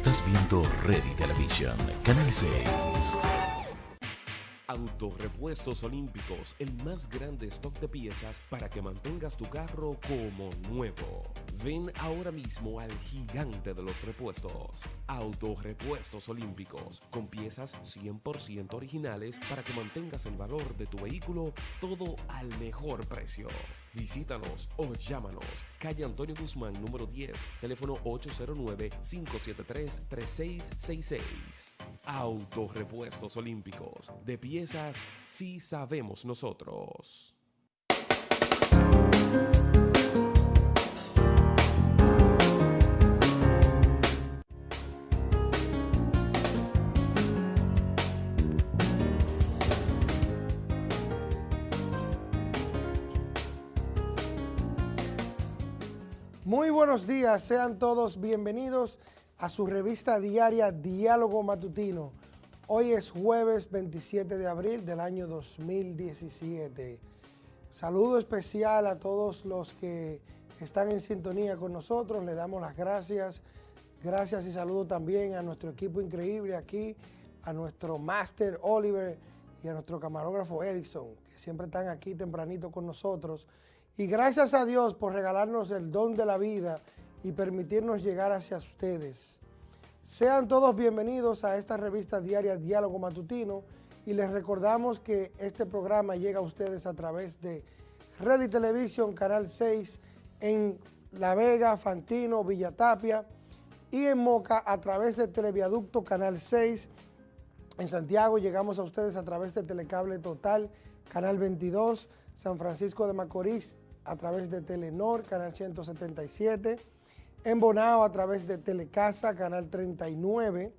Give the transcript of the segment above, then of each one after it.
Estás viendo Ready Television, Canal 6. Autorepuestos Olímpicos, el más grande stock de piezas para que mantengas tu carro como nuevo. Ven ahora mismo al gigante de los repuestos. Autorepuestos Olímpicos, con piezas 100% originales para que mantengas el valor de tu vehículo todo al mejor precio. Visítanos o llámanos. Calle Antonio Guzmán, número 10, teléfono 809-573-3666. Autorepuestos Olímpicos, de piezas sí sabemos nosotros. Muy buenos días, sean todos bienvenidos a su revista diaria Diálogo Matutino. Hoy es jueves 27 de abril del año 2017. Saludo especial a todos los que están en sintonía con nosotros, le damos las gracias. Gracias y saludo también a nuestro equipo increíble aquí, a nuestro máster Oliver y a nuestro camarógrafo Edison, que siempre están aquí tempranito con nosotros. Y gracias a Dios por regalarnos el don de la vida y permitirnos llegar hacia ustedes. Sean todos bienvenidos a esta revista diaria Diálogo Matutino y les recordamos que este programa llega a ustedes a través de Red y Televisión, Canal 6, en La Vega, Fantino, Villatapia y en Moca a través de Televiaducto Canal 6. En Santiago llegamos a ustedes a través de Telecable Total, Canal 22, San Francisco de Macorís a través de Telenor, Canal 177, en Bonao a través de Telecasa, Canal 39,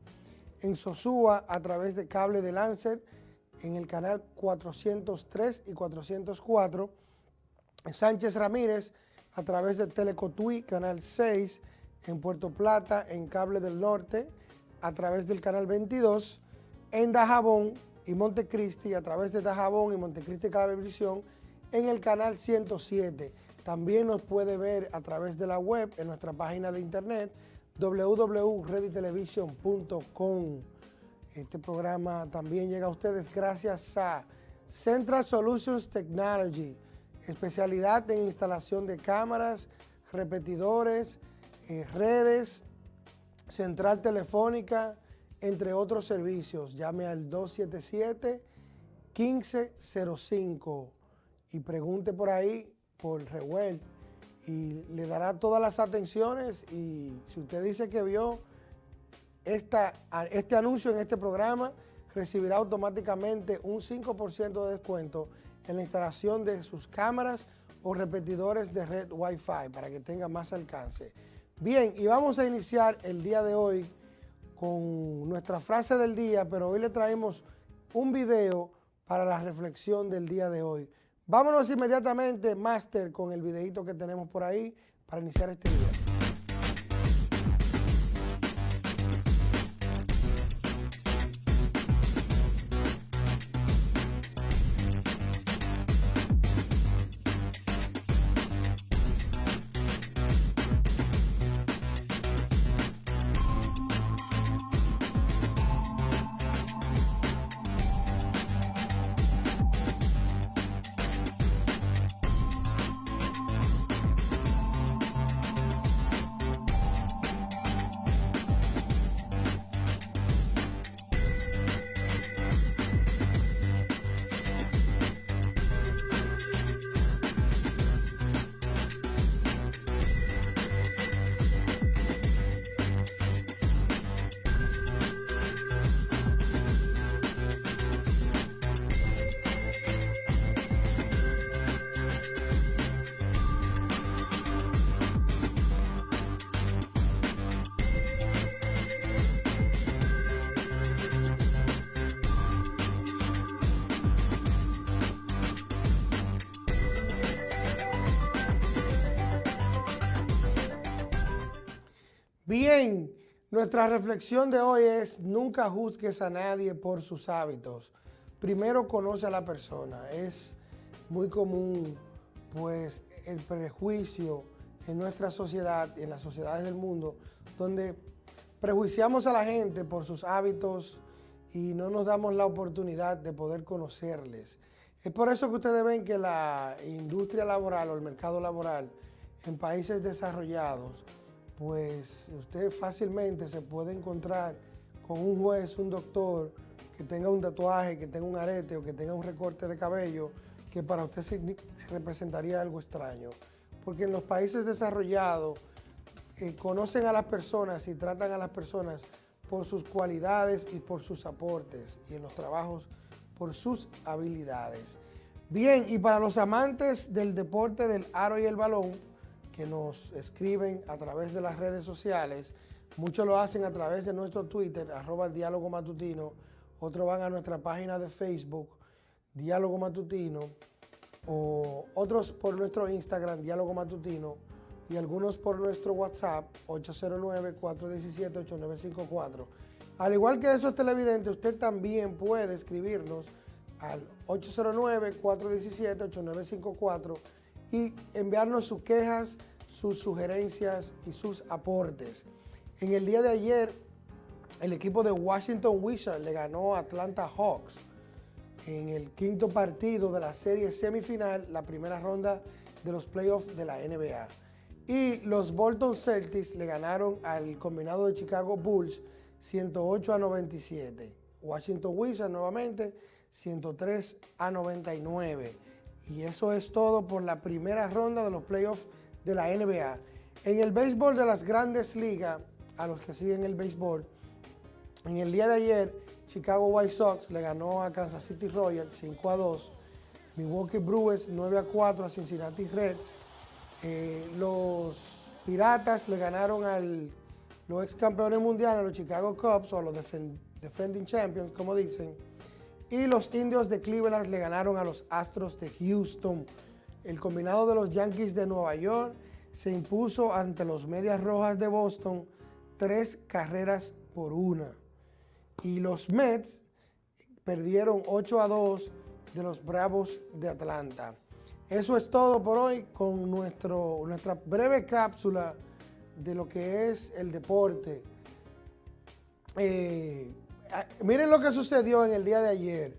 en Sosúa a través de Cable de Lancer, en el canal 403 y 404, en Sánchez Ramírez a través de Telecotuí, Canal 6, en Puerto Plata, en Cable del Norte, a través del Canal 22, en Dajabón y Montecristi, a través de Dajabón y Montecristi Cablevisión, en el canal 107. También nos puede ver a través de la web en nuestra página de internet www.reditelevision.com. Este programa también llega a ustedes gracias a Central Solutions Technology, especialidad en instalación de cámaras, repetidores, eh, redes, central telefónica, entre otros servicios. Llame al 277 1505 y pregunte por ahí por Rehuel y le dará todas las atenciones y si usted dice que vio esta, este anuncio en este programa, recibirá automáticamente un 5% de descuento en la instalación de sus cámaras o repetidores de red Wi-Fi para que tenga más alcance. Bien, y vamos a iniciar el día de hoy con nuestra frase del día, pero hoy le traemos un video para la reflexión del día de hoy. Vámonos inmediatamente, Master, con el videito que tenemos por ahí para iniciar este video. Bien, nuestra reflexión de hoy es nunca juzgues a nadie por sus hábitos. Primero conoce a la persona. Es muy común pues el prejuicio en nuestra sociedad y en las sociedades del mundo donde prejuiciamos a la gente por sus hábitos y no nos damos la oportunidad de poder conocerles. Es por eso que ustedes ven que la industria laboral o el mercado laboral en países desarrollados, pues usted fácilmente se puede encontrar con un juez, un doctor, que tenga un tatuaje, que tenga un arete o que tenga un recorte de cabello, que para usted se representaría algo extraño. Porque en los países desarrollados eh, conocen a las personas y tratan a las personas por sus cualidades y por sus aportes, y en los trabajos por sus habilidades. Bien, y para los amantes del deporte del aro y el balón, que nos escriben a través de las redes sociales, muchos lo hacen a través de nuestro Twitter, arroba el diálogo matutino, otros van a nuestra página de Facebook, Diálogo Matutino, o otros por nuestro Instagram, Diálogo Matutino, y algunos por nuestro WhatsApp, 809-417-8954. Al igual que esos televidentes, usted también puede escribirnos al 809-417-8954 y enviarnos sus quejas, sus sugerencias y sus aportes. En el día de ayer, el equipo de Washington Wizards le ganó a Atlanta Hawks en el quinto partido de la serie semifinal, la primera ronda de los playoffs de la NBA. Y los Bolton Celtics le ganaron al combinado de Chicago Bulls 108 a 97. Washington Wizards nuevamente 103 a 99. Y eso es todo por la primera ronda de los playoffs de la NBA. En el béisbol de las grandes ligas, a los que siguen el béisbol, en el día de ayer, Chicago White Sox le ganó a Kansas City Royals 5 a 2. Milwaukee Brewers 9 a 4 a Cincinnati Reds. Eh, los Piratas le ganaron a los ex campeones mundiales, los Chicago Cubs, o a los defending champions, como dicen. Y los Indios de Cleveland le ganaron a los Astros de Houston. El combinado de los Yankees de Nueva York se impuso ante los Medias Rojas de Boston tres carreras por una y los Mets perdieron 8 a 2 de los Bravos de Atlanta. Eso es todo por hoy con nuestro, nuestra breve cápsula de lo que es el deporte. Eh, miren lo que sucedió en el día de ayer.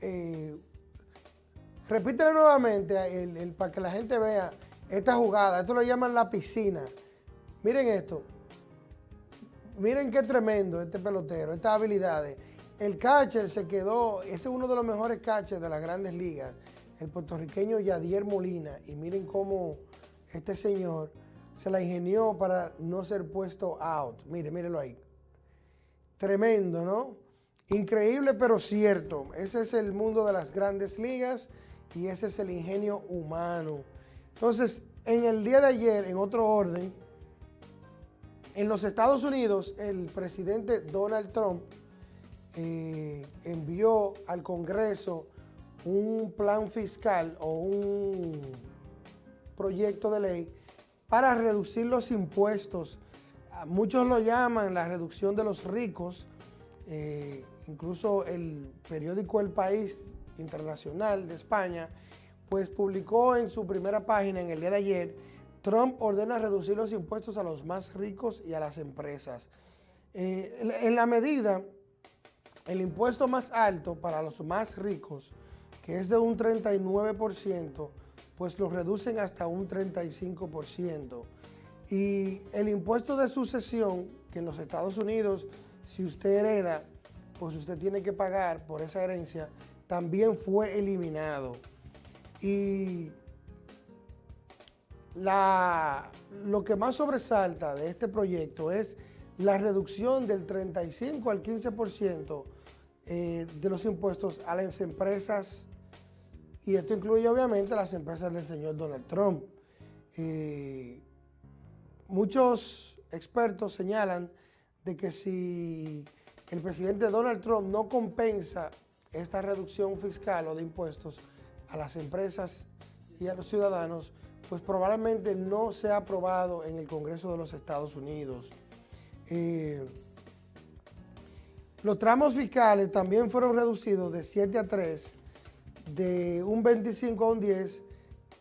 Eh, repítelo nuevamente para que la gente vea esta jugada. Esto lo llaman la piscina. Miren esto. Miren qué tremendo este pelotero, estas habilidades. El catcher se quedó, este es uno de los mejores catchers de las grandes ligas, el puertorriqueño Yadier Molina. Y miren cómo este señor se la ingenió para no ser puesto out. Mire, mírenlo ahí. Tremendo, ¿no? Increíble, pero cierto. Ese es el mundo de las grandes ligas y ese es el ingenio humano. Entonces, en el día de ayer, en otro orden, en los Estados Unidos, el presidente Donald Trump eh, envió al Congreso un plan fiscal o un proyecto de ley para reducir los impuestos. Muchos lo llaman la reducción de los ricos. Eh, incluso el periódico El País Internacional de España, pues publicó en su primera página en el día de ayer Trump ordena reducir los impuestos a los más ricos y a las empresas. Eh, en la medida, el impuesto más alto para los más ricos, que es de un 39%, pues lo reducen hasta un 35%. Y el impuesto de sucesión, que en los Estados Unidos, si usted hereda, pues usted tiene que pagar por esa herencia, también fue eliminado. Y lo que más sobresalta de este proyecto es la reducción del 35 al 15% eh, de los impuestos a las empresas, y esto incluye obviamente las empresas del señor Donald Trump. Eh, muchos expertos señalan de que si el presidente Donald Trump no compensa esta reducción fiscal o de impuestos a las empresas y a los ciudadanos, pues probablemente no sea aprobado en el Congreso de los Estados Unidos. Eh, los tramos fiscales también fueron reducidos de 7 a 3, de un 25 a un 10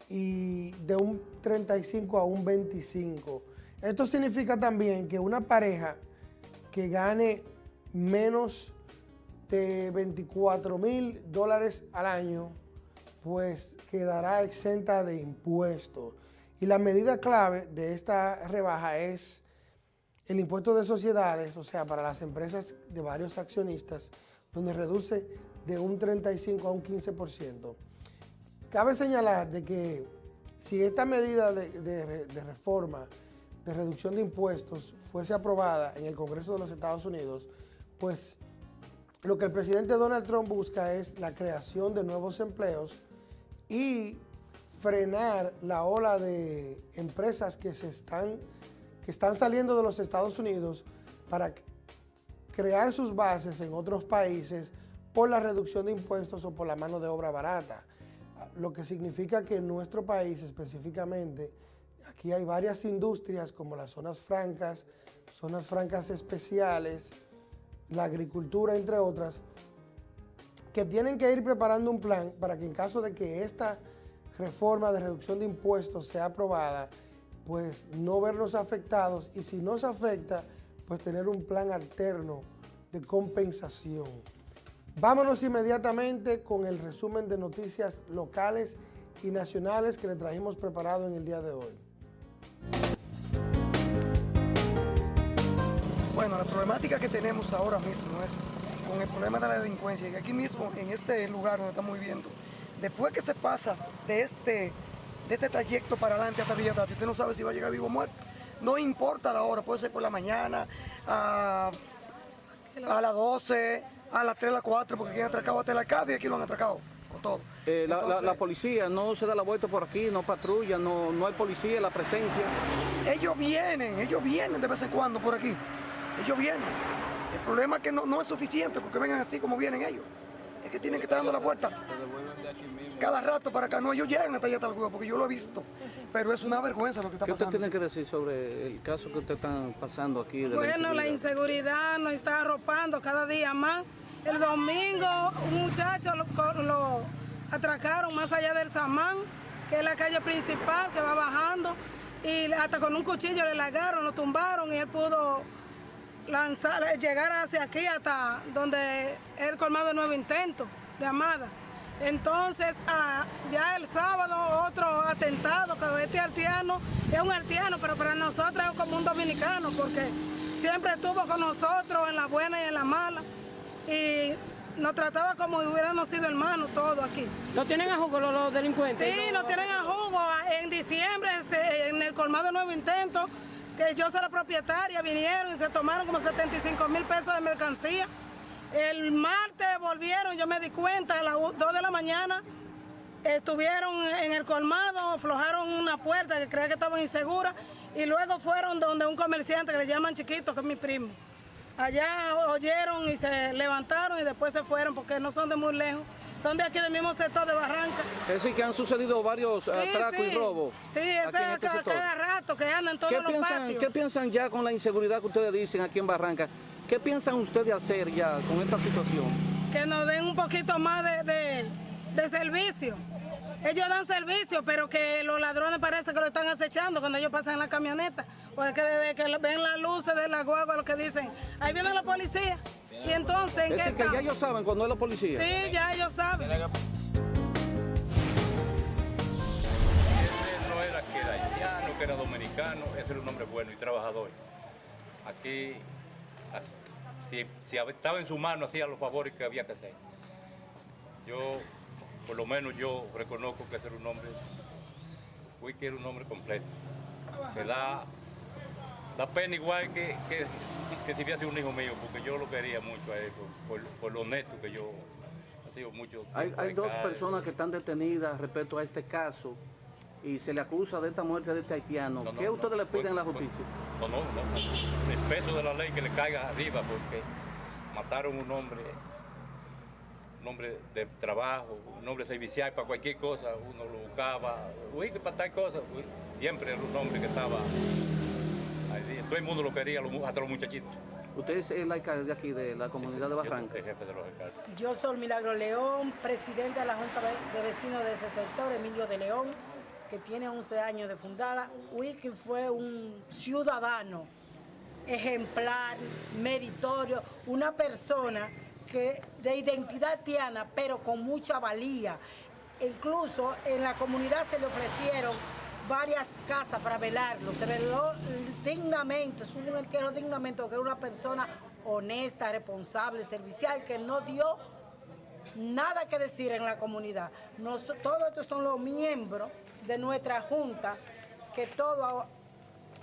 y de un 35 a un 25. Esto significa también que una pareja que gane menos de 24 mil dólares al año, pues quedará exenta de impuestos. Y la medida clave de esta rebaja es el impuesto de sociedades, o sea, para las empresas de varios accionistas, donde reduce de un 35 a un 15%. Cabe señalar de que si esta medida de, de reforma, de reducción de impuestos, fuese aprobada en el Congreso de los Estados Unidos, pues lo que el presidente Donald Trump busca es la creación de nuevos empleos y frenar la ola de empresas que se están, que están saliendo de los Estados Unidos para crear sus bases en otros países por la reducción de impuestos o por la mano de obra barata. Lo que significa que en nuestro país específicamente, aquí hay varias industrias como las zonas francas, zonas francas especiales, la agricultura, entre otras, que tienen que ir preparando un plan para que en caso de que esta reforma de reducción de impuestos sea aprobada, pues no vernos afectados y si no se afecta, pues tener un plan alterno de compensación. Vámonos inmediatamente con el resumen de noticias locales y nacionales que le trajimos preparado en el día de hoy. Bueno, la problemática que tenemos ahora mismo es con el problema de la delincuencia, y aquí mismo, en este lugar donde estamos viviendo, después que se pasa de este, de este trayecto para adelante hasta Villa usted no sabe si va a llegar vivo o muerto. No importa la hora, puede ser por la mañana, a, a las 12, a las 3, a las 4, porque aquí han atracado hasta el alcalde y aquí lo han atracado con todo. Eh, la, la, policía no se da la vuelta por aquí, no patrulla, no, no hay policía, la presencia. Ellos vienen, ellos vienen de vez en cuando por aquí ellos vienen. El problema es que no, es suficiente porque vengan así como vienen ellos. Es que tienen que estar dando la puerta cada rato para acá. No, ellos llegan hasta allá hasta el porque yo lo he visto. Pero es una vergüenza lo que está pasando. ¿Qué usted tiene que decir sobre el caso que usted está pasando aquí? bueno, la inseguridad nos está arropando cada día más. El domingo un muchacho lo, lo atracaron más allá del Samán, que es la calle principal que va bajando. Y hasta con un cuchillo le largaron, lo tumbaron y él pudo lanzar, llegar hacia aquí hasta donde él colmado el nuevo intento de Amada. Entonces, ah, ya el sábado otro atentado, que este artiano es un artiano, pero para nosotros es como un dominicano, porque siempre estuvo con nosotros en la buena y en la mala. Y nos trataba como si hubiéramos sido hermanos todos aquí. ¿No tienen a jugo los, delincuentes? Sí, no tienen a jugo. En diciembre, en el colmado nuevo intento, que yo soy la propietaria, vinieron y se tomaron como 75 mil pesos de mercancía. El martes volvieron, yo me di cuenta, a las 2 de la mañana, estuvieron en el colmado, aflojaron una puerta que creía que estaba insegura y luego fueron donde un comerciante que le llaman Chiquito, que es mi primo. Allá oyeron y se levantaron y después se fueron porque no son de muy lejos son de aquí del mismo sector de Barranca. Es decir, que han sucedido varios atracos y robos. Sí, ese es este cada rato que andan en todos los patios. ¿Qué piensan ya con la inseguridad que ustedes dicen aquí en Barranca? ¿Qué piensan ustedes hacer ya con esta situación? Que nos den un poquito más de, de servicio. Ellos dan servicio, pero que los ladrones parece que lo están acechando cuando ellos pasan en la camioneta. Porque desde que ven las luces de la guagua, lo que dicen, ahí viene la policía. Y entonces, ¿en es qué que ya ellos saben cuando es la policía. Sí, ya ellos saben. Ese no era que era haitiano, que era dominicano, ese era un hombre bueno y trabajador. Aquí, si, si estaba en su mano, hacía los favores que había que hacer. Yo, por lo menos yo reconozco que ese era un hombre, fui que era un hombre completo, que da da pena igual que, que, si hubiese un hijo mío, porque yo lo quería mucho a él, por, lo honesto que yo ha sido mucho. Hay, hay dos personas que están detenidas respecto a este caso y se le acusa de esta muerte de este haitiano. ¿Qué ustedes le piden a la justicia? No, no, no. El peso de la ley que le caiga arriba, porque mataron un hombre un hombre de trabajo, un hombre servicial para cualquier cosa, uno lo buscaba, uy, que para tal cosa, siempre era un hombre que estaba todo el mundo lo quería, hasta los muchachitos. ¿Usted es el alcalde de aquí, de la comunidad de Barranca? Yo jefe de los alcaldes. Yo soy Milagro León, presidente de la Junta de Vecinos de ese sector, Emilio de León, que tiene 11 años de fundada. Wiki fue un ciudadano ejemplar, meritorio, una persona que de identidad tiana, pero con mucha valía. Incluso en la comunidad se le ofrecieron varias casas para velarlo, se veló dignamente, hubo un entierro dignamente, porque era una persona honesta, responsable, servicial, que no dio nada que decir en la comunidad. todos estos son los miembros de nuestra junta que todos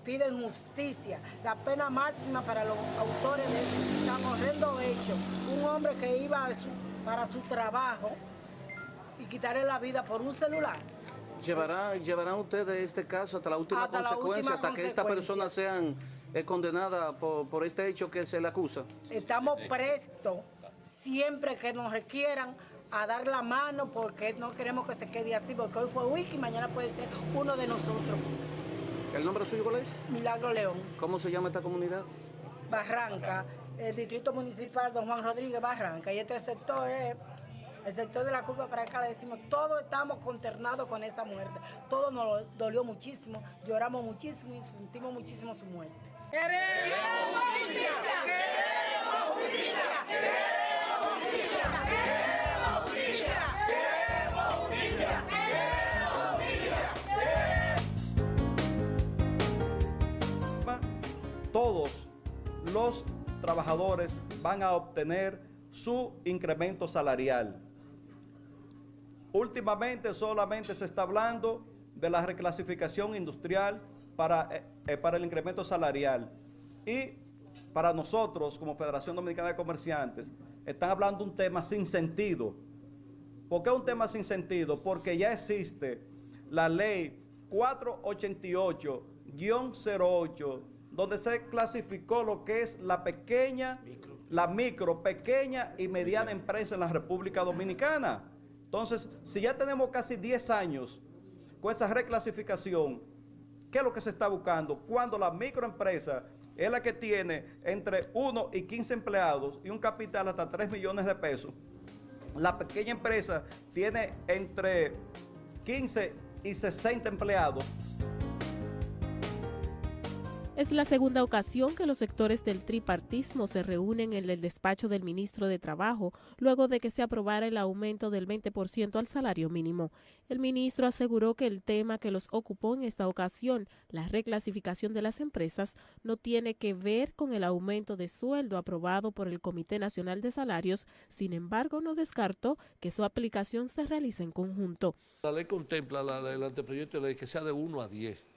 piden justicia, la pena máxima para los autores de este horrendo hecho. Un hombre que iba para su trabajo y quitarle la vida por un celular. ¿Llevará, ¿Llevarán ustedes este caso hasta la última consecuencia, hasta que esta persona sean eh, condenada por, por este hecho que se le acusa? Estamos prestos siempre que nos requieran a dar la mano porque no queremos que se quede así, porque hoy fue Wiki y mañana puede ser uno de nosotros. ¿El nombre suyo cuál es? Milagro León. ¿Cómo se llama esta comunidad? Barranca, el distrito municipal Don Juan Rodríguez Barranca. Y este sector es el sector de la curva para acá, le decimos, todos estamos consternados con esa muerte. Todo nos dolió muchísimo, lloramos muchísimo y sentimos muchísimo su muerte. ¡Queremos justicia! ¡Queremos justicia! ¡Queremos justicia! ¡Queremos justicia! ¡Queremos justicia! Todos los trabajadores van a obtener su incremento salarial. Últimamente solamente se está hablando de la reclasificación industrial para, eh, eh, para el incremento salarial. Y para nosotros, como Federación Dominicana de Comerciantes, están hablando un tema sin sentido. ¿Por qué un tema sin sentido? Porque ya existe la ley 488-08, donde se clasificó lo que es la pequeña, la micro, pequeña y mediana empresa en la República Dominicana. Entonces, si ya tenemos casi 10 años con esa reclasificación, ¿qué es lo que se está buscando? Cuando la microempresa es la que tiene entre 1 y 15 empleados y un capital hasta 3 millones de pesos, la pequeña empresa tiene entre 15 y 60 empleados. Es la segunda ocasión que los sectores del tripartismo se reúnen en el despacho del ministro de Trabajo luego de que se aprobara el aumento del 20% al salario mínimo. El ministro aseguró que el tema que los ocupó en esta ocasión, la reclasificación de las empresas, no tiene que ver con el aumento de sueldo aprobado por el Comité Nacional de Salarios, sin embargo no descartó que su aplicación se realice en conjunto. La ley contempla el anteproyecto de ley que sea de 1 a 10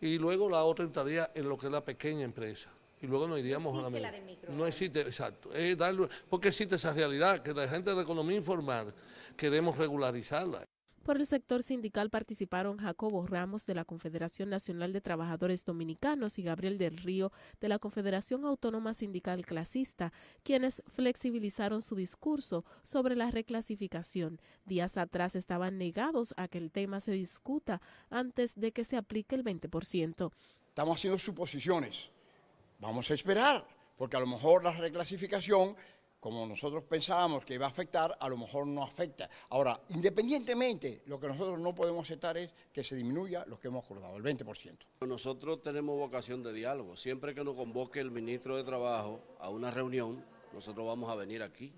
y luego la otra entraría en lo que es la pequeña empresa. Y luego nos iríamos a la, la de micro. No existe, exacto. Es darle, porque existe esa realidad, que la gente de la economía informal queremos regularizarla. Por el sector sindical participaron Jacobo Ramos de la Confederación Nacional de Trabajadores Dominicanos y Gabriel del Río de la Confederación Autónoma Sindical Clasista, quienes flexibilizaron su discurso sobre la reclasificación. Días atrás estaban negados a que el tema se discuta antes de que se aplique el 20%. Estamos haciendo suposiciones. Vamos a esperar, porque a lo mejor la reclasificación como nosotros pensábamos que iba a afectar, a lo mejor no afecta. Ahora, independientemente, lo que nosotros no podemos aceptar es que se disminuya lo que hemos acordado, el 20%. Nosotros tenemos vocación de diálogo. Siempre que nos convoque el ministro de Trabajo a una reunión, nosotros vamos a venir aquí,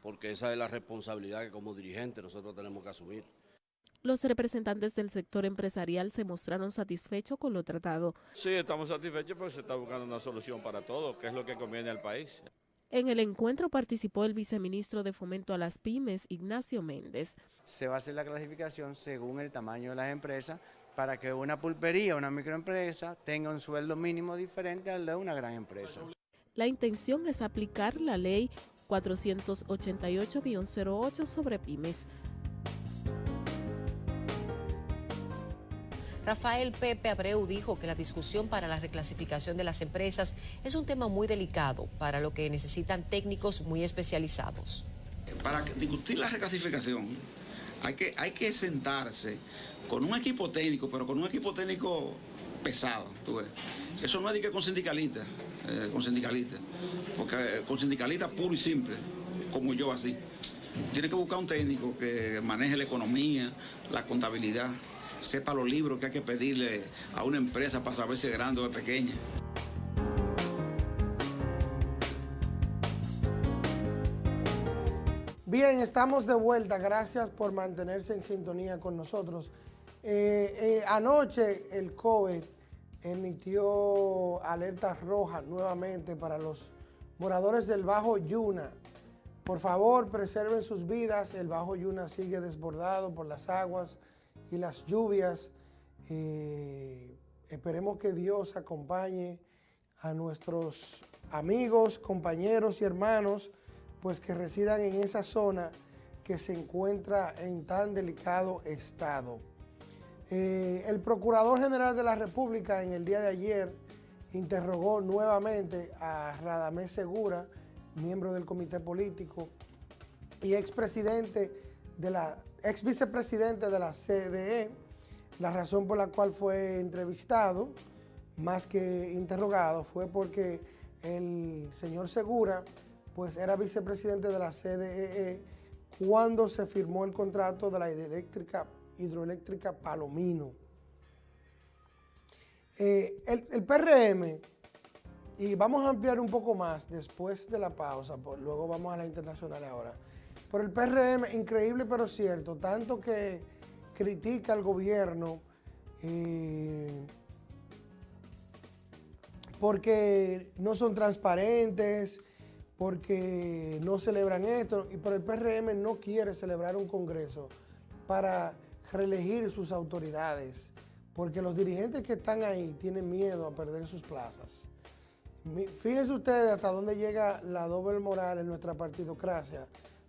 porque esa es la responsabilidad que como dirigente nosotros tenemos que asumir. Los representantes del sector empresarial se mostraron satisfechos con lo tratado. Sí, estamos satisfechos porque se está buscando una solución para todo, que es lo que conviene al país. En el encuentro participó el viceministro de Fomento a las Pymes, Ignacio Méndez. Se va a hacer la clasificación según el tamaño de las empresas para que una pulpería o una microempresa tenga un sueldo mínimo diferente al de una gran empresa. La intención es aplicar la ley 488-08 sobre pymes. Rafael Pepe Abreu dijo que la discusión para la reclasificación de las empresas es un tema muy delicado, para lo que necesitan técnicos muy especializados. Para discutir la reclasificación hay que, sentarse con un equipo técnico, pero con un equipo técnico pesado, Eso no es que con sindicalistas, eh, con sindicalistas, porque eh, con sindicalistas puro y simple, como yo así. Tiene que buscar un técnico que maneje la economía, la contabilidad, sepa los libros que hay que pedirle a una empresa para saber si es grande o es pequeña. Bien, estamos de vuelta. Gracias por mantenerse en sintonía con nosotros. Eh, eh, anoche el COVID emitió alertas rojas nuevamente para los moradores del Bajo Yuna. Por favor, preserven sus vidas. El Bajo Yuna sigue desbordado por las aguas y las lluvias. Eh, esperemos que Dios acompañe a nuestros amigos, compañeros y hermanos pues que residan en esa zona que se encuentra en tan delicado estado. Eh, el Procurador General de la República en el día de ayer interrogó nuevamente a Radamés Segura, miembro del comité político y expresidente de la, ex vicepresidente de la CDE, la razón por la cual fue entrevistado, más que interrogado, fue porque el señor Segura pues era vicepresidente de la CDE cuando se firmó el contrato de la hidroeléctrica, Palomino. Eh, el, PRM, y vamos a ampliar un poco más después de la pausa, pues luego vamos a la internacional ahora, pero el PRM, increíble pero cierto, tanto que critica al gobierno eh, porque no son transparentes, porque no celebran esto, y por el PRM no quiere celebrar un congreso para reelegir sus autoridades, porque los dirigentes que están ahí tienen miedo a perder sus plazas. Fíjense ustedes hasta dónde llega la doble moral en nuestra partidocracia,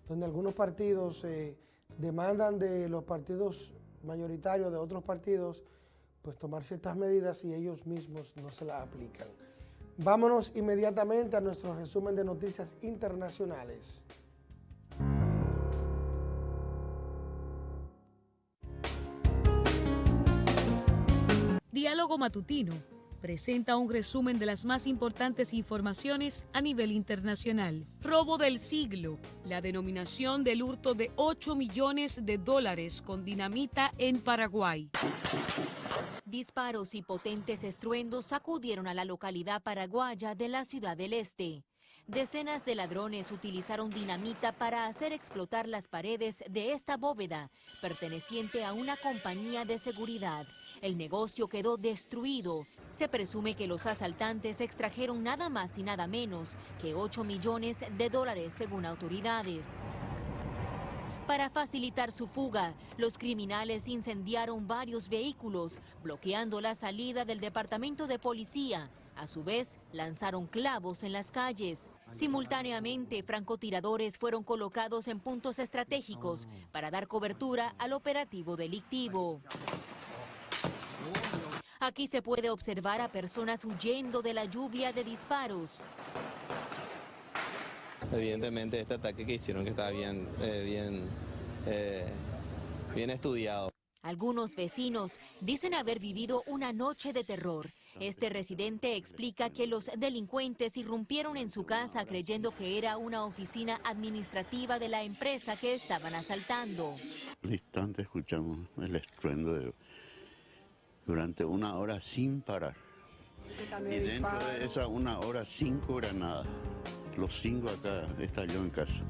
donde algunos partidos eh, demandan de los partidos mayoritarios de otros partidos pues tomar ciertas medidas y ellos mismos no se las aplican. Vámonos inmediatamente a nuestro resumen de noticias internacionales. Diálogo Matutino presenta un resumen de las más importantes informaciones a nivel internacional. Robo del siglo, la denominación del hurto de 8 millones de dólares con dinamita en Paraguay. Disparos y potentes estruendos sacudieron a la localidad paraguaya de la Ciudad del Este. Decenas de ladrones utilizaron dinamita para hacer explotar las paredes de esta bóveda, perteneciente a una compañía de seguridad. El negocio quedó destruido. Se presume que los asaltantes extrajeron nada más y nada menos que 8 millones de dólares según autoridades. Para facilitar su fuga, los criminales incendiaron varios vehículos, bloqueando la salida del departamento de policía. A su vez, lanzaron clavos en las calles. Simultáneamente, francotiradores fueron colocados en puntos estratégicos para dar cobertura al operativo delictivo. Aquí se puede observar a personas huyendo de la lluvia de disparos. Evidentemente este ataque que hicieron que estaba bien, eh, bien, eh, bien estudiado. Algunos vecinos dicen haber vivido una noche de terror. Este residente explica que los delincuentes irrumpieron en su casa creyendo que era una oficina administrativa de la empresa que estaban asaltando. Al instante escuchamos el estruendo de, durante una hora sin parar. Y dentro de esa una hora cinco granadas. Los cinco acá estalló en casa.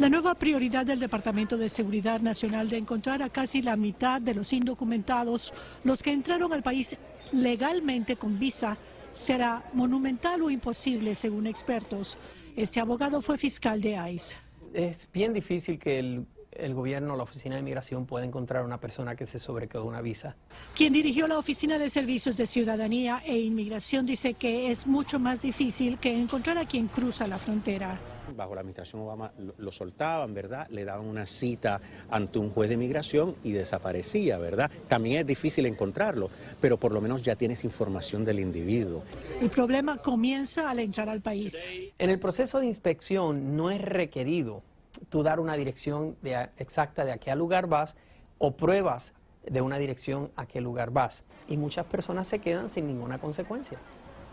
La nueva prioridad del Departamento de Seguridad Nacional de encontrar a casi la mitad de los indocumentados, los que entraron al país legalmente con visa, será monumental o imposible según expertos. Este abogado fue fiscal de ICE. Es bien difícil que el el gobierno, la Oficina de Inmigración puede encontrar una persona que se sobrequedó una visa. Quien dirigió la Oficina de Servicios de Ciudadanía e Inmigración dice que es mucho más difícil que encontrar a quien cruza la frontera. Bajo la administración Obama lo, soltaban, ¿verdad? Le daban una cita ante un juez de inmigración y desaparecía, ¿verdad? También es difícil encontrarlo, pero por lo menos ya tienes información del individuo. El problema comienza al entrar al país. En el proceso de inspección no es requerido tú dar una dirección exacta de a qué lugar vas o pruebas de una dirección a qué lugar vas. Y muchas personas se quedan sin ninguna consecuencia.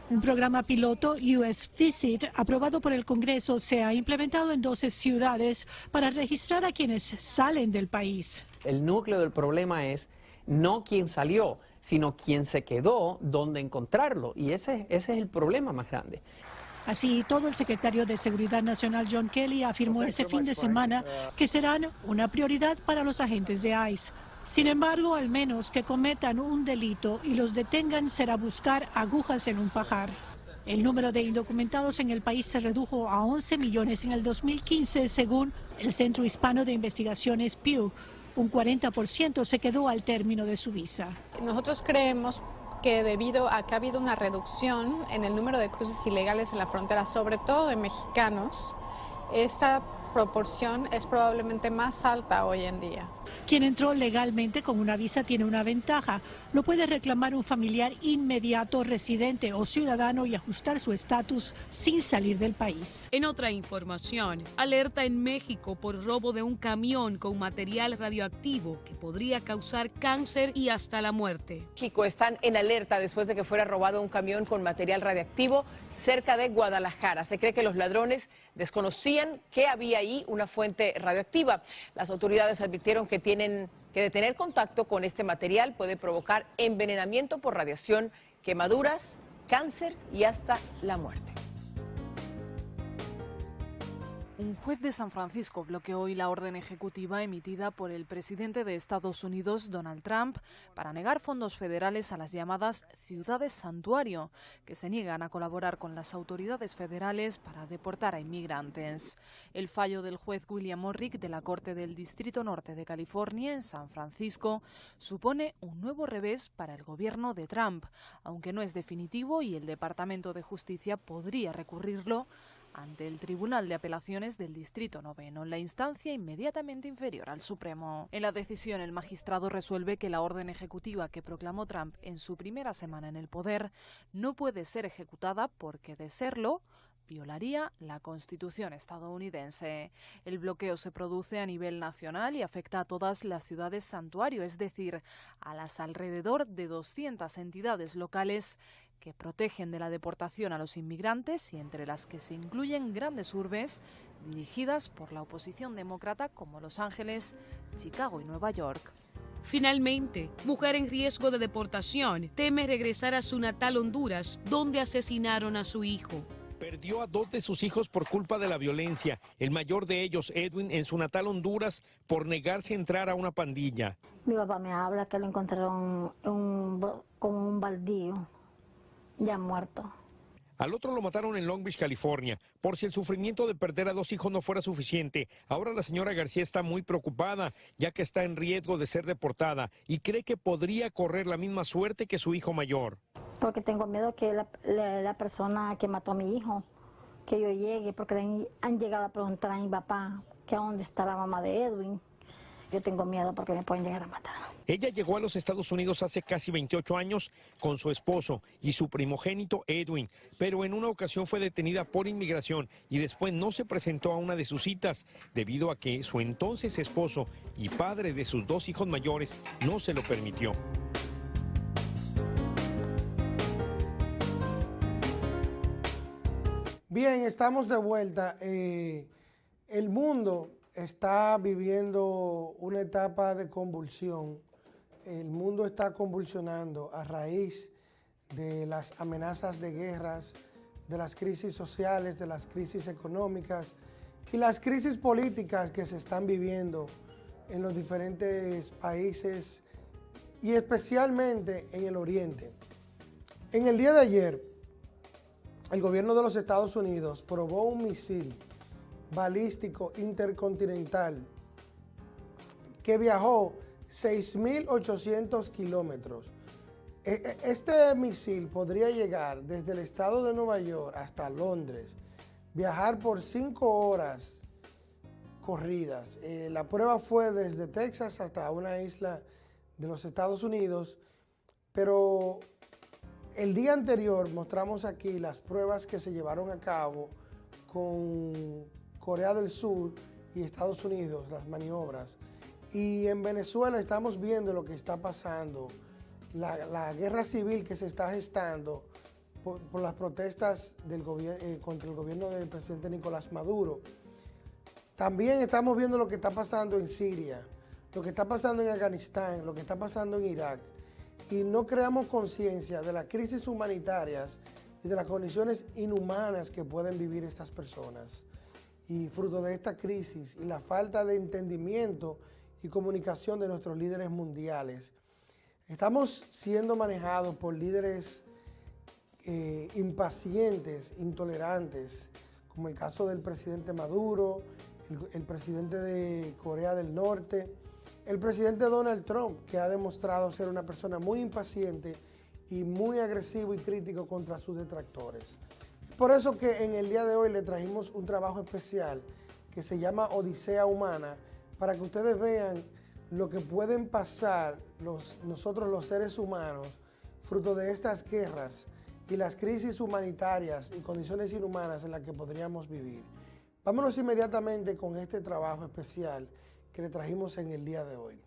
Un programa piloto US Visit aprobado por el Congreso se ha implementado en 12 ciudades para registrar a quienes salen del país. El núcleo del problema es no quién salió, sino quién se quedó, dónde encontrarlo. Y ese, ese es el problema más grande. Así, todo el secretario de Seguridad Nacional John Kelly afirmó este fin de semana que serán una prioridad para los agentes de ICE. Sin embargo, al menos que cometan un delito y los detengan será buscar agujas en un pajar. El número de indocumentados en el país se redujo a 11 millones en el 2015, según el Centro Hispano de Investigaciones Pew. Un 40% se quedó al término de su visa. Nosotros creemos que debido a que ha habido una reducción en el número de cruces ilegales en la frontera, sobre todo de mexicanos, esta proporción es probablemente más alta hoy en día. Quien entró legalmente con una visa tiene una ventaja. Lo puede reclamar un familiar inmediato, residente o ciudadano y ajustar su estatus sin salir del país. En otra información, alerta en México por robo de un camión con material radioactivo que podría causar cáncer y hasta la muerte. México están en alerta después de que fuera robado un camión con material radiactivo cerca de Guadalajara. Se cree que los ladrones desconocían que había ahí una fuente radioactiva. Las autoridades advirtieron que tienen que detener contacto con este material puede provocar envenenamiento por radiación, quemaduras, cáncer y hasta la muerte. Un juez de San Francisco bloqueó hoy la orden ejecutiva emitida por el presidente de Estados Unidos, Donald Trump, para negar fondos federales a las llamadas ciudades santuario, que se niegan a colaborar con las autoridades federales para deportar a inmigrantes. El fallo del juez William Morrick de la Corte del Distrito Norte de California, en San Francisco, supone un nuevo revés para el gobierno de Trump, aunque no es definitivo y el Departamento de Justicia podría recurrirlo ante el Tribunal de Apelaciones del Distrito Noveno, la instancia inmediatamente inferior al Supremo. En la decisión, el magistrado resuelve que la orden ejecutiva que proclamó Trump en su primera semana en el poder no puede ser ejecutada porque, de serlo, violaría la Constitución estadounidense. El bloqueo se produce a nivel nacional y afecta a todas las ciudades santuario, es decir, a las alrededor de 200 entidades locales que protegen de la deportación a los inmigrantes y entre las que se incluyen grandes urbes dirigidas por la oposición demócrata como Los Ángeles, Chicago y Nueva York. Finalmente, mujer en riesgo de deportación teme regresar a su natal Honduras, donde asesinaron a su hijo. Perdió a dos de sus hijos por culpa de la violencia, el mayor de ellos, Edwin, en su natal Honduras, por negarse a entrar a una pandilla. Mi papá me habla que lo encontraron con un baldío ya muerto. Al otro lo mataron en Long Beach, California. Por si el sufrimiento de perder a dos hijos no fuera suficiente, ahora la señora García está muy preocupada, ya que está en riesgo de ser deportada y cree que podría correr la misma suerte que su hijo mayor. Porque tengo miedo que la, persona que mató a mi hijo, que yo llegue, porque han llegado a preguntar a mi papá que a dónde está la mamá de Edwin. Yo tengo miedo porque me pueden llegar a matar. Ella llegó a los Estados Unidos hace casi 28 años con su esposo y su primogénito Edwin, pero en una ocasión fue detenida por inmigración y después no se presentó a una de sus citas debido a que su entonces esposo y padre de sus dos hijos mayores no se lo permitió. Bien, estamos de vuelta. Eh, el mundo está viviendo una etapa de convulsión. El mundo está convulsionando a raíz de las amenazas de guerras, de las crisis sociales, de las crisis económicas y las crisis políticas que se están viviendo en los diferentes países y especialmente en el Oriente. En el día de ayer, el gobierno de los Estados Unidos probó un misil balístico intercontinental que viajó 6.800 kilómetros. E, e, este misil podría llegar desde el estado de Nueva York hasta Londres, viajar por cinco horas corridas. Eh, la prueba fue desde Texas hasta una isla de los Estados Unidos, pero el día anterior mostramos aquí las pruebas que se llevaron a cabo con Corea del Sur y Estados Unidos, las maniobras. Y en Venezuela estamos viendo lo que está pasando, la, guerra civil que se está gestando por, las protestas del eh, contra el gobierno del presidente Nicolás Maduro. También estamos viendo lo que está pasando en Siria, lo que está pasando en Afganistán, lo que está pasando en Irak. Y no creamos conciencia de las crisis humanitarias y de las condiciones inhumanas que pueden vivir estas personas. Y fruto de esta crisis y la falta de entendimiento y comunicación de nuestros líderes mundiales, estamos siendo manejados por líderes eh, impacientes, intolerantes, como el caso del presidente Maduro, el, presidente de Corea del Norte, el presidente Donald Trump, que ha demostrado ser una persona muy impaciente y muy agresivo y crítico contra sus detractores. Por eso que en el día de hoy le trajimos un trabajo especial que se llama Odisea Humana, para que ustedes vean lo que pueden pasar nosotros los seres humanos, fruto de estas guerras, y las crisis humanitarias y condiciones inhumanas en las que podríamos vivir. Vámonos inmediatamente con este trabajo especial que le trajimos en el día de hoy.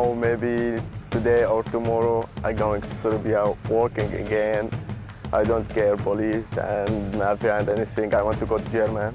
Now maybe today or tomorrow I'm going to Serbia working again. I don't care police and mafia and anything. I want to go to Germany.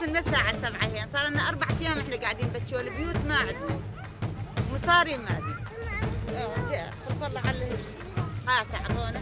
قاعدة نستنى ساعة سبعة هي صار لنا أربع أيام إحنا قاعدين بتشوي البيوت ما عندنا. مصاري ما بي آه، خلف الله على قاطع أعطونا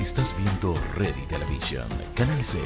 Estás viendo Ready Television, Canal 6.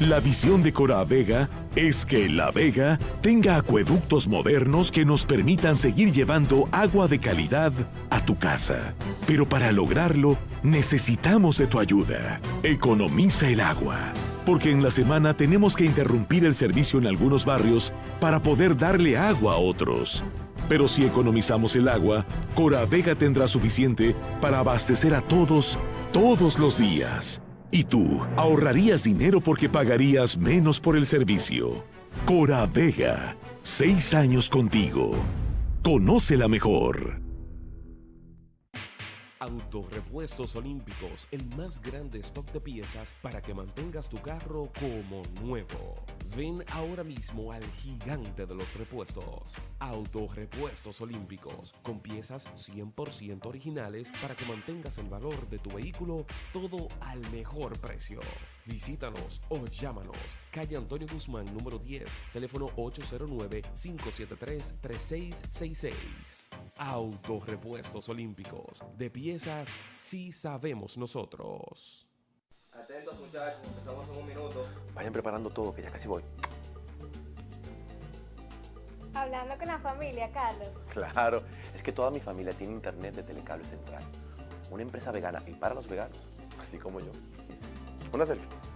La visión de Cora Vega es que La Vega tenga acueductos modernos que nos permitan seguir llevando agua de calidad a tu casa. Pero para lograrlo, necesitamos de tu ayuda. Economiza el agua. Porque en la semana tenemos que interrumpir el servicio en algunos barrios para poder darle agua a otros. Pero si economizamos el agua, Cora Vega tendrá suficiente para abastecer a todos, todos los días. Y tú ahorrarías dinero porque pagarías menos por el servicio. Cora Vega, seis años contigo. Conócela mejor. Autorepuestos Olímpicos, el más grande stock de piezas para que mantengas tu carro como nuevo. Ven ahora mismo al gigante de los repuestos. Autorepuestos Olímpicos, con piezas 100% originales para que mantengas el valor de tu vehículo todo al mejor precio. Visítanos o llámanos. Calle Antonio Guzmán, número 10, teléfono 809-573-3666. Autorepuestos Olímpicos, de piezas sí sabemos nosotros. Atentos muchachos, empezamos en un minuto. Vayan preparando todo, que ya casi voy. Hablando con la familia, Carlos. Claro, es que toda mi familia tiene internet de Telecable Central. Una empresa vegana y para los veganos, así como yo. Una selfie.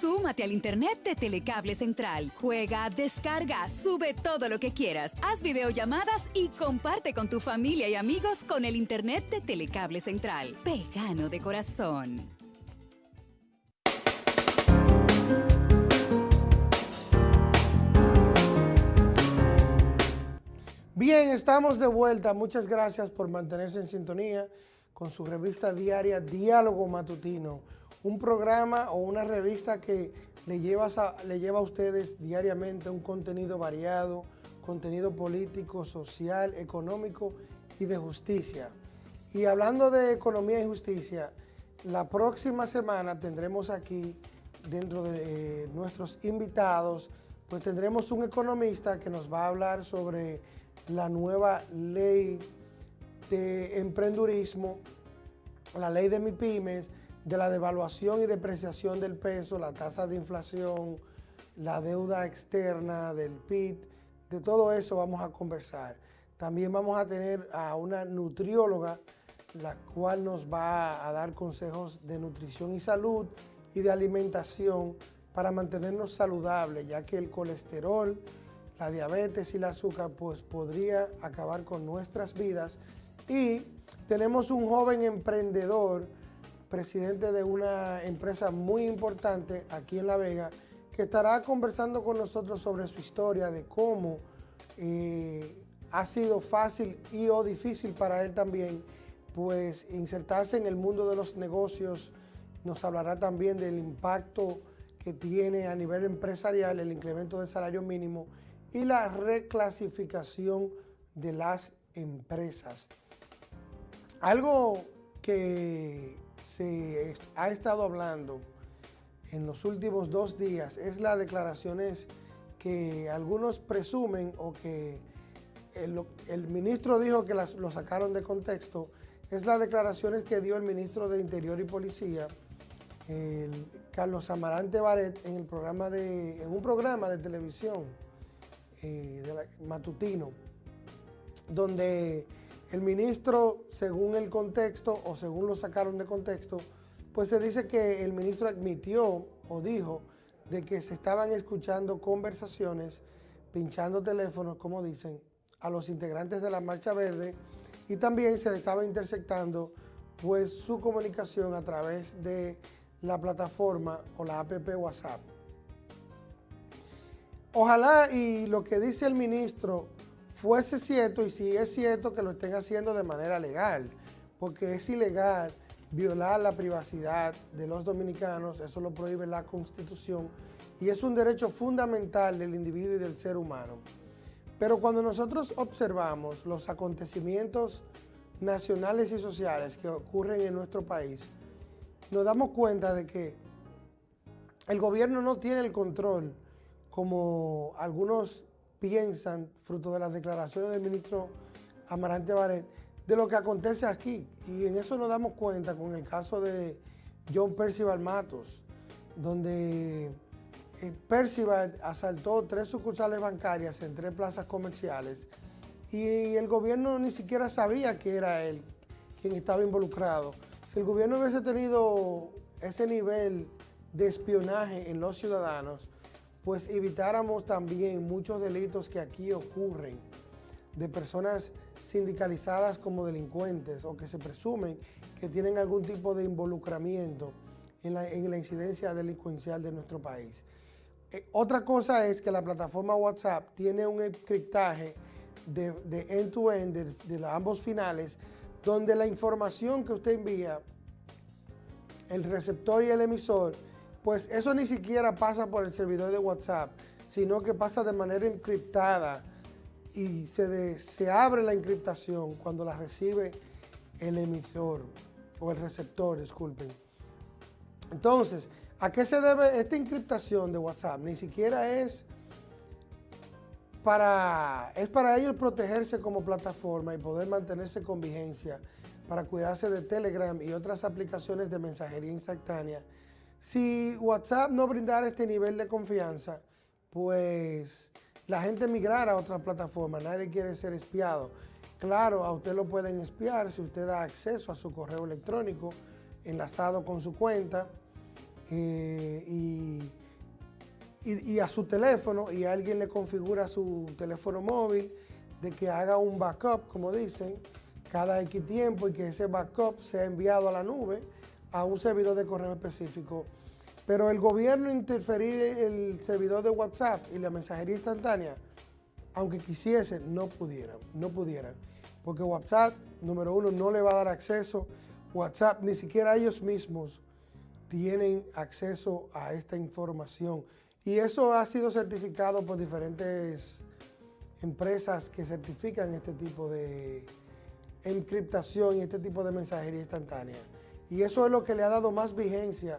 Súmate al internet de Telecable Central. Juega, descarga, sube todo lo que quieras. Haz videollamadas y comparte con tu familia y amigos con el internet de Telecable Central. Vegano de corazón. Bien, estamos de vuelta. Muchas gracias por mantenerse en sintonía con su revista diaria Diálogo Matutino, un programa o una revista que le lleva, a, le lleva a ustedes diariamente un contenido variado, contenido político, social, económico y de justicia. Y hablando de economía y justicia, la próxima semana tendremos aquí, dentro de eh, nuestros invitados, pues tendremos un economista que nos va a hablar sobre la nueva ley de emprendurismo, la ley de MIPIMES, de la devaluación y depreciación del peso, la tasa de inflación, la deuda externa del PIB, de todo eso vamos a conversar. También vamos a tener a una nutrióloga, la cual nos va a dar consejos de nutrición y salud y de alimentación para mantenernos saludables, ya que el colesterol, la diabetes y el azúcar pues podría acabar con nuestras vidas. Y tenemos un joven emprendedor, presidente de una empresa muy importante aquí en La Vega, que estará conversando con nosotros sobre su historia, de cómo eh, ha sido fácil y o difícil para él también, pues insertarse en el mundo de los negocios. Nos hablará también del impacto que tiene a nivel empresarial el incremento del salario mínimo y la reclasificación de las empresas. Algo que se ha estado hablando en los últimos dos días. Es las declaraciones que algunos presumen o que el, ministro dijo que las, lo sacaron de contexto, es las declaraciones que dio el ministro de Interior y Policía, Carlos Amarante Baret, en, el programa de, en un programa de televisión eh, matutino, donde el ministro, según el contexto o según lo sacaron de contexto, pues se dice que el ministro admitió o dijo de que se estaban escuchando conversaciones, pinchando teléfonos, como dicen, a los integrantes de la Marcha Verde y también se le estaba interceptando pues su comunicación a través de la plataforma o la app WhatsApp. Ojalá y lo que dice el ministro fuese cierto y si es cierto que lo estén haciendo de manera legal, porque es ilegal violar la privacidad de los dominicanos, eso lo prohíbe la Constitución y es un derecho fundamental del individuo y del ser humano. Pero cuando nosotros observamos los acontecimientos nacionales y sociales que ocurren en nuestro país, nos damos cuenta de que el gobierno no tiene el control como algunos piensan, fruto de las declaraciones del ministro Amarante Baret, de lo que acontece aquí. Y en eso nos damos cuenta con el caso de John Percival Matos, donde eh, Percival asaltó tres sucursales bancarias en tres plazas comerciales y el gobierno ni siquiera sabía que era él quien estaba involucrado. Si el gobierno hubiese tenido ese nivel de espionaje en los ciudadanos, pues evitáramos también muchos delitos que aquí ocurren de personas sindicalizadas como delincuentes o que se presumen que tienen algún tipo de involucramiento en la, incidencia delincuencial de nuestro país. Eh, otra cosa es que la plataforma WhatsApp tiene un encriptaje de end-to-end de, de ambos finales, donde la información que usted envía, el receptor y el emisor, pues eso ni siquiera pasa por el servidor de WhatsApp, sino que pasa de manera encriptada y se, se abre la encriptación cuando la recibe el emisor o el receptor, disculpen. Entonces, ¿a qué se debe esta encriptación de WhatsApp? Ni siquiera es para, es para ellos protegerse como plataforma y poder mantenerse con vigencia para cuidarse de Telegram y otras aplicaciones de mensajería instantánea. Si WhatsApp no brindara este nivel de confianza, pues la gente migrara a otra plataforma, nadie quiere ser espiado. Claro, a usted lo pueden espiar si usted da acceso a su correo electrónico enlazado con su cuenta eh, y y, a su teléfono y alguien le configura su teléfono móvil de que haga un backup, como dicen, cada X tiempo y que ese backup sea enviado a la nube a un servidor de correo específico. Pero el gobierno interferir el servidor de WhatsApp y la mensajería instantánea, aunque quisiesen, no pudieran, no pudieran. Porque WhatsApp, número uno, no le va a dar acceso. WhatsApp, ni siquiera ellos mismos tienen acceso a esta información. Y eso ha sido certificado por diferentes empresas que certifican este tipo de encriptación y este tipo de mensajería instantánea. Y eso es lo que le ha dado más vigencia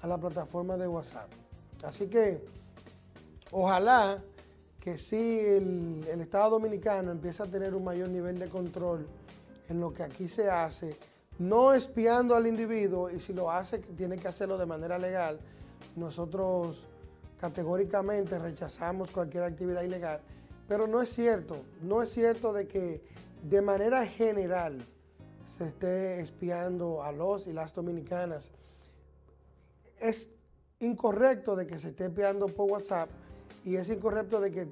a la plataforma de WhatsApp. Así que ojalá que sí el, el, Estado Dominicano empiece a tener un mayor nivel de control en lo que aquí se hace, no espiando al individuo y si lo hace tiene que hacerlo de manera legal. Nosotros categóricamente rechazamos cualquier actividad ilegal, pero no es cierto, no es cierto de que de manera general se esté espiando a los y las dominicanas. Es incorrecto de que se esté espiando por WhatsApp y es incorrecto de que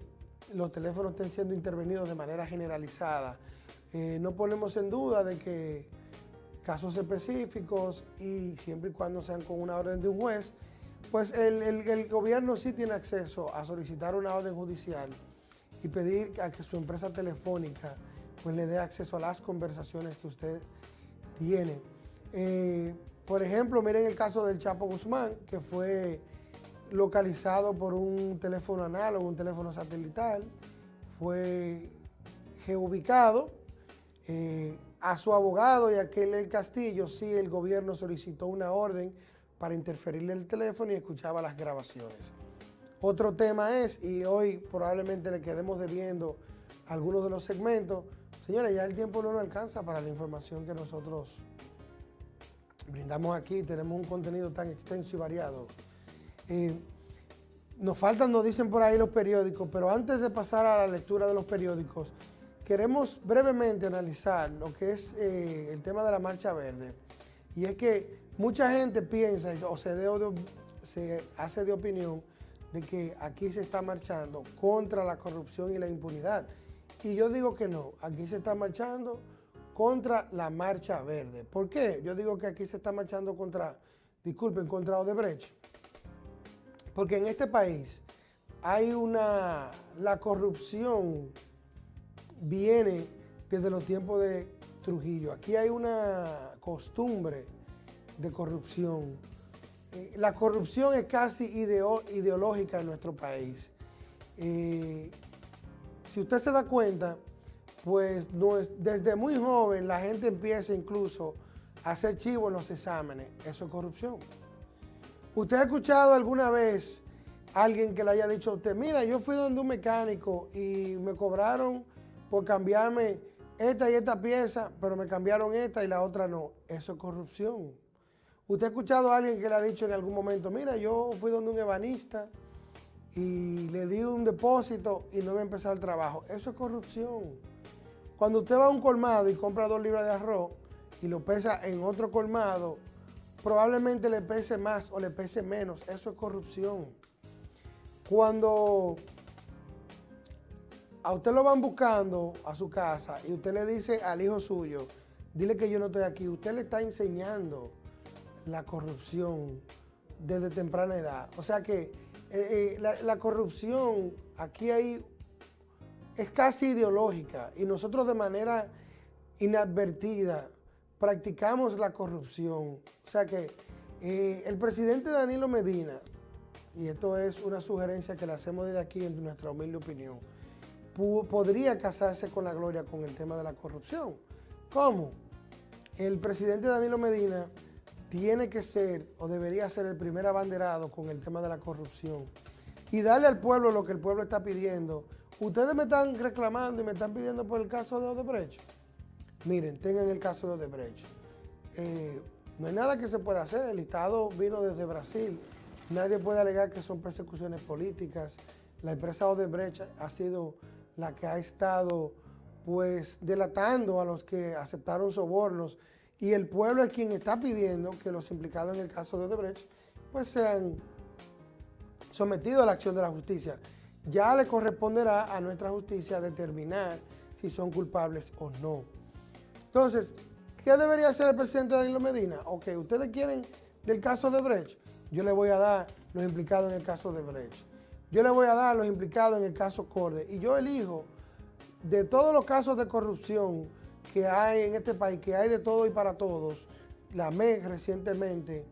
los teléfonos estén siendo intervenidos de manera generalizada. Eh, no ponemos en duda de que casos específicos y siempre y cuando sean con una orden de un juez, pues el, gobierno sí tiene acceso a solicitar una orden judicial y pedir a que su empresa telefónica pues le dé acceso a las conversaciones que usted tiene. Eh, por ejemplo, miren el caso del Chapo Guzmán, que fue localizado por un teléfono análogo, un teléfono satelital, fue geubicado. Eh, a su abogado y a aquel el Castillo, sí el gobierno solicitó una orden para interferirle el teléfono y escuchaba las grabaciones. Otro tema es, y hoy probablemente le quedemos debiendo algunos de los segmentos, señores, ya el tiempo no nos alcanza para la información que nosotros brindamos aquí, tenemos un contenido tan extenso y variado. Eh, nos faltan, nos dicen por ahí los periódicos, pero antes de pasar a la lectura de los periódicos, queremos brevemente analizar lo que es eh, el tema de la Marcha Verde. Y es que Mucha gente piensa o se, se hace de opinión de que aquí se está marchando contra la corrupción y la impunidad. Y yo digo que no, aquí se está marchando contra la marcha verde. ¿Por qué? Yo digo que aquí se está marchando contra, disculpen, contra Odebrecht. Porque en este país hay una, la corrupción viene desde los tiempos de Trujillo. Aquí hay una costumbre de corrupción. Eh, la corrupción es casi ideológica en nuestro país. Eh, si usted se da cuenta, pues desde muy joven la gente empieza incluso a hacer chivo en los exámenes. Eso es corrupción. ¿Usted ha escuchado alguna vez a alguien que le haya dicho a usted, mira, yo fui donde un mecánico y me cobraron por cambiarme esta y esta pieza, pero me cambiaron esta y la otra no? Eso es corrupción. ¿Usted ha escuchado a alguien que le ha dicho en algún momento, mira, yo fui donde un ebanista y le di un depósito y no me empezado el trabajo? Eso es corrupción. Cuando usted va a un colmado y compra dos libras de arroz y lo pesa en otro colmado, probablemente le pese más o le pese menos. Eso es corrupción. Cuando a usted lo van buscando a su casa y usted le dice al hijo suyo, dile que yo no estoy aquí, usted le está enseñando la corrupción desde temprana edad. O sea que eh, eh, la, corrupción aquí hay, es casi ideológica y nosotros de manera inadvertida practicamos la corrupción. O sea que Eh, el presidente Danilo Medina, y esto es una sugerencia que le hacemos desde aquí en nuestra humilde opinión, podría casarse con la gloria con el tema de la corrupción. ¿Cómo? El presidente Danilo Medina tiene que ser o debería ser el primer abanderado con el tema de la corrupción y darle al pueblo lo que el pueblo está pidiendo. Ustedes me están reclamando y me están pidiendo por el caso de Odebrecht. Miren, tengan el caso de Odebrecht. Eh, no hay nada que se pueda hacer. El Estado vino desde Brasil. Nadie puede alegar que son persecuciones políticas. La empresa Odebrecht ha sido la que ha estado pues delatando a los que aceptaron sobornos y el pueblo es quien está pidiendo que los implicados en el caso de Odebrecht pues sean sometidos a la acción de la justicia. Ya le corresponderá a nuestra justicia determinar si son culpables o no. Entonces, ¿qué debería hacer el presidente Danilo Medina? Ok, ustedes quieren del caso de Brecht, yo le voy a dar los implicados en el caso de Brecht. Yo le voy a dar los implicados en el caso Corde. Y yo elijo de todos los casos de corrupción que hay en este país, que hay de todo y para todos, la MEC recientemente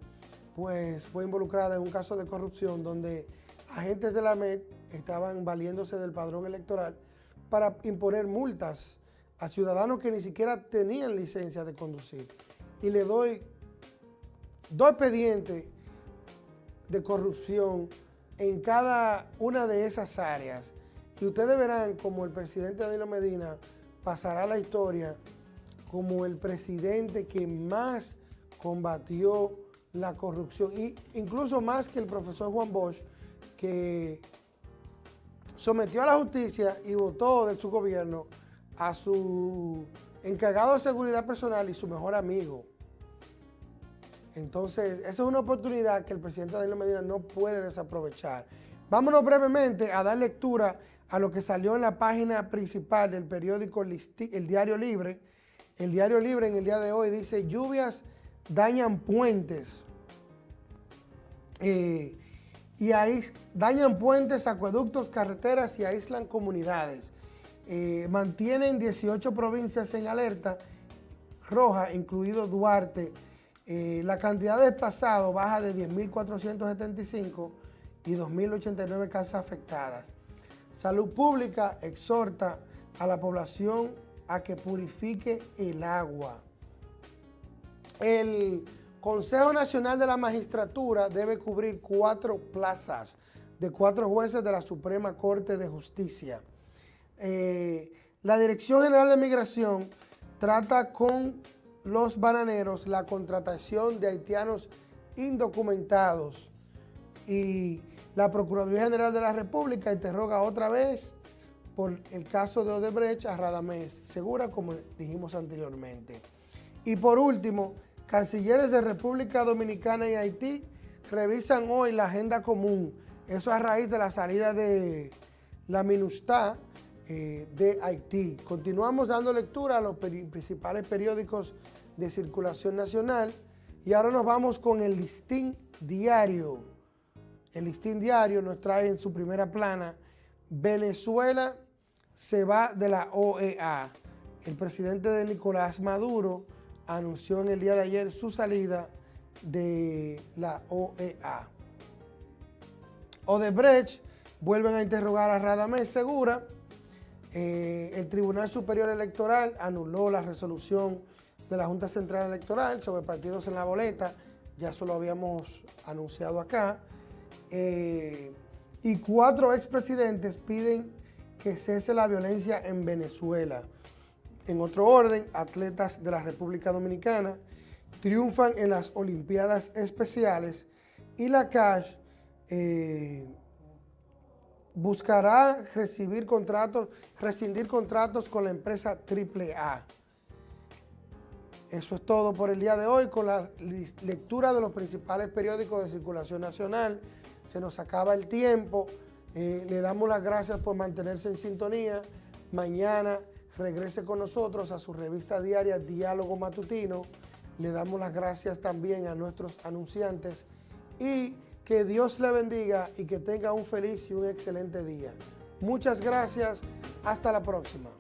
pues fue involucrada en un caso de corrupción donde agentes de la MEC estaban valiéndose del padrón electoral para imponer multas a ciudadanos que ni siquiera tenían licencia de conducir. Y le doy dos expedientes de corrupción en cada una de esas áreas. Y ustedes verán como el presidente Danilo Medina pasará a la historia como el presidente que más combatió la corrupción, y incluso más que el profesor Juan Bosch, que sometió a la justicia y votó de su gobierno a su encargado de seguridad personal y su mejor amigo. Entonces, esa es una oportunidad que el presidente Danilo Medina no puede desaprovechar. Vámonos brevemente a dar lectura a lo que salió en la página principal del periódico El Diario Libre. El Diario Libre en el día de hoy dice, lluvias dañan puentes. Eh, y dañan puentes, acueductos, carreteras y aíslan comunidades. Eh, mantienen 18 provincias en alerta roja, incluido Duarte. Eh, la cantidad de desplazados baja de 10.475 y 2.089 casas afectadas. Salud Pública exhorta a la población a que purifique el agua. El Consejo Nacional de la Magistratura debe cubrir cuatro plazas de cuatro jueces de la Suprema Corte de Justicia. Eh, la Dirección General de Migración trata con los bananeros la contratación de haitianos indocumentados y la Procuraduría General de la República interroga otra vez por el caso de Odebrecht a Radamés Segura, como dijimos anteriormente. Y por último, cancilleres de República Dominicana y Haití revisan hoy la agenda común. Eso a raíz de la salida de la MINUSTA eh, de Haití. Continuamos dando lectura a los principales periódicos de circulación nacional y ahora nos vamos con el listín diario. El listín diario nos trae en su primera plana Venezuela se va de la OEA. El presidente de Nicolás Maduro anunció en el día de ayer su salida de la OEA. Odebrecht vuelven a interrogar a Radamés Segura eh, el Tribunal Superior Electoral anuló la resolución de la Junta Central Electoral sobre partidos en la boleta, ya eso lo habíamos anunciado acá, eh, y cuatro expresidentes piden que cese la violencia en Venezuela. En otro orden, atletas de la República Dominicana triunfan en las Olimpiadas Especiales y la CASH eh, buscará recibir contratos, rescindir contratos con la empresa AAA. Eso es todo por el día de hoy con la lectura de los principales periódicos de circulación nacional. Se nos acaba el tiempo. Eh, le damos las gracias por mantenerse en sintonía. Mañana regrese con nosotros a su revista diaria Diálogo Matutino. Le damos las gracias también a nuestros anunciantes y que Dios le bendiga y que tenga un feliz y un excelente día. Muchas gracias. Hasta la próxima.